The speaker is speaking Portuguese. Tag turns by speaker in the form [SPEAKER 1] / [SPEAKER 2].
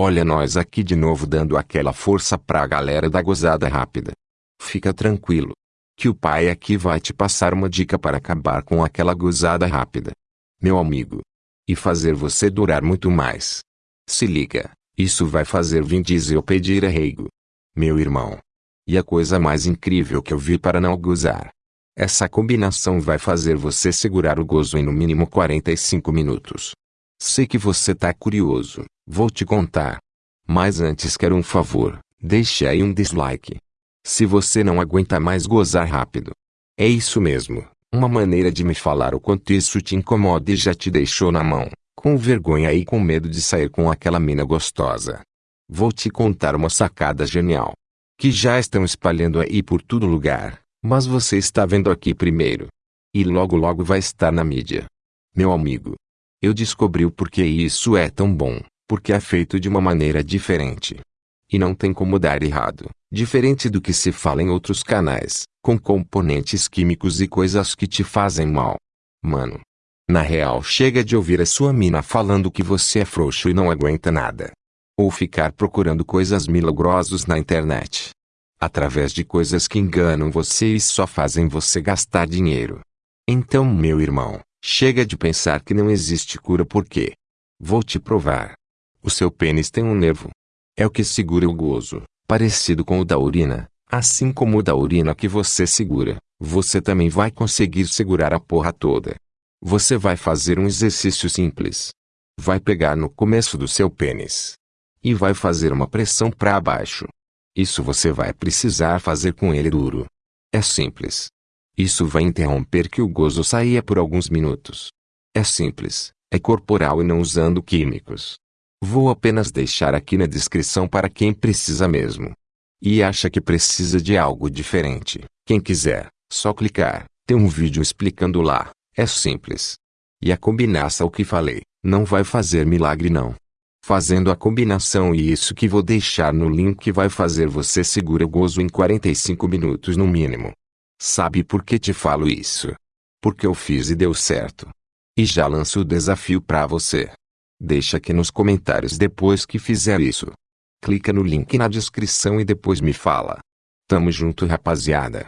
[SPEAKER 1] Olha nós aqui de novo dando aquela força pra galera da gozada rápida. Fica tranquilo. Que o pai aqui vai te passar uma dica para acabar com aquela gozada rápida. Meu amigo. E fazer você durar muito mais. Se liga, isso vai fazer Vin Diesel pedir arrego. Meu irmão. E a coisa mais incrível que eu vi para não gozar. Essa combinação vai fazer você segurar o gozo em no mínimo 45 minutos. Sei que você tá curioso, vou te contar. Mas antes quero um favor, deixe aí um dislike. Se você não aguenta mais gozar rápido. É isso mesmo, uma maneira de me falar o quanto isso te incomoda e já te deixou na mão, com vergonha e com medo de sair com aquela mina gostosa. Vou te contar uma sacada genial. Que já estão espalhando aí por todo lugar, mas você está vendo aqui primeiro. E logo logo vai estar na mídia. Meu amigo, eu descobri o porquê isso é tão bom, porque é feito de uma maneira diferente. E não tem como dar errado, diferente do que se fala em outros canais, com componentes químicos e coisas que te fazem mal. Mano. Na real chega de ouvir a sua mina falando que você é frouxo e não aguenta nada. Ou ficar procurando coisas milagrosas na internet. Através de coisas que enganam você e só fazem você gastar dinheiro. Então meu irmão, Chega de pensar que não existe cura porque. Vou te provar. O seu pênis tem um nervo. É o que segura o gozo, parecido com o da urina. Assim como o da urina que você segura, você também vai conseguir segurar a porra toda. Você vai fazer um exercício simples. Vai pegar no começo do seu pênis. E vai fazer uma pressão para baixo. Isso você vai precisar fazer com ele duro. É simples. Isso vai interromper que o gozo saia por alguns minutos. É simples, é corporal e não usando químicos. Vou apenas deixar aqui na descrição para quem precisa mesmo. E acha que precisa de algo diferente. Quem quiser, só clicar, tem um vídeo explicando lá, é simples. E a combinação que falei, não vai fazer milagre não. Fazendo a combinação e isso que vou deixar no link vai fazer você segura o gozo em 45 minutos no mínimo. Sabe por que te falo isso? Porque eu fiz e deu certo. E já lanço o desafio para você. Deixa aqui nos comentários depois que fizer isso. Clica no link na descrição e depois me fala. Tamo junto rapaziada.